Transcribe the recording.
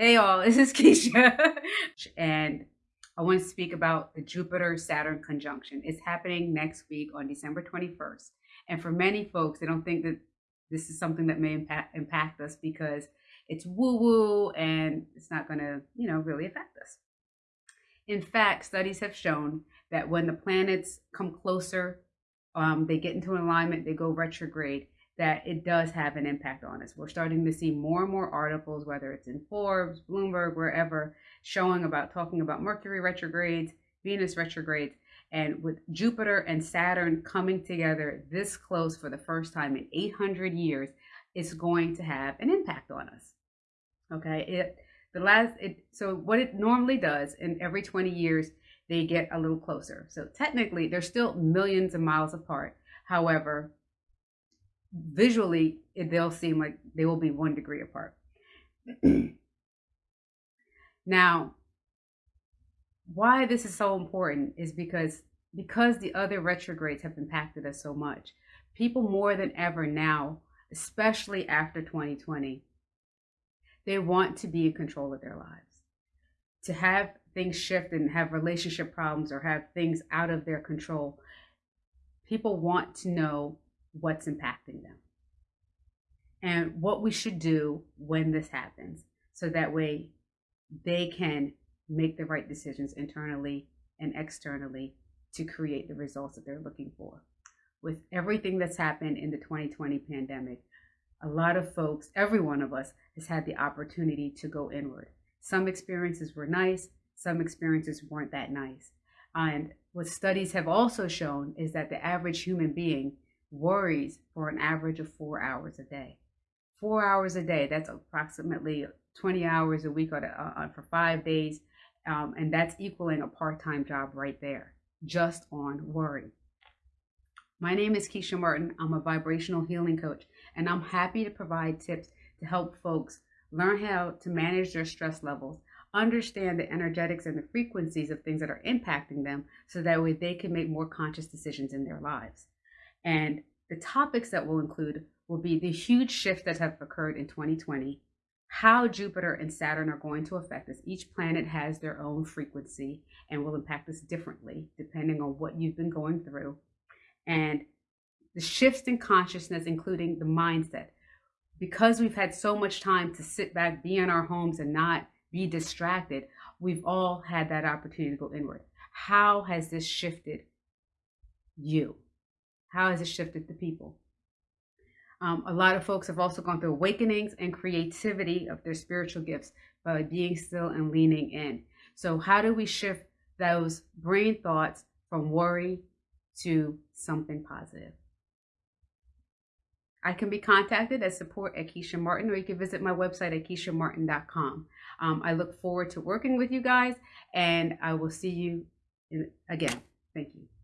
Hey y'all, this is Keisha. and I want to speak about the Jupiter Saturn conjunction. It's happening next week on December 21st. And for many folks, they don't think that this is something that may impact, impact us because it's woo woo and it's not going to, you know, really affect us. In fact, studies have shown that when the planets come closer, um, they get into an alignment, they go retrograde, that it does have an impact on us. We're starting to see more and more articles, whether it's in Forbes, Bloomberg, wherever, showing about talking about Mercury retrogrades, Venus retrogrades, and with Jupiter and Saturn coming together this close for the first time in 800 years, it's going to have an impact on us. Okay, it the last it so what it normally does in every 20 years they get a little closer. So technically they're still millions of miles apart. However, visually it, they'll seem like they will be one degree apart. now, why this is so important is because because the other retrogrades have impacted us so much. People more than ever now, especially after 2020, they want to be in control of their lives. To have things shift and have relationship problems or have things out of their control, people want to know what's impacting them and what we should do when this happens so that way they can make the right decisions internally and externally to create the results that they're looking for. With everything that's happened in the 2020 pandemic, a lot of folks, every one of us, has had the opportunity to go inward. Some experiences were nice, some experiences weren't that nice. And what studies have also shown is that the average human being worries for an average of four hours a day. Four hours a day, that's approximately 20 hours a week uh, uh, for five days. Um, and that's equaling a part time job right there, just on worry. My name is Keisha Martin. I'm a vibrational healing coach, and I'm happy to provide tips to help folks learn how to manage their stress levels, understand the energetics and the frequencies of things that are impacting them so that way they can make more conscious decisions in their lives. And the topics that we'll include will be the huge shift that have occurred in 2020, how Jupiter and Saturn are going to affect us. Each planet has their own frequency and will impact us differently depending on what you've been going through. And the shifts in consciousness, including the mindset. Because we've had so much time to sit back, be in our homes, and not be distracted, we've all had that opportunity to go inward. How has this shifted you? How has it shifted the people? Um, a lot of folks have also gone through awakenings and creativity of their spiritual gifts by being still and leaning in. So, how do we shift those brain thoughts from worry to something positive? I can be contacted at support at Keisha Martin, or you can visit my website at keishamartin.com. Um, I look forward to working with you guys, and I will see you in, again. Thank you.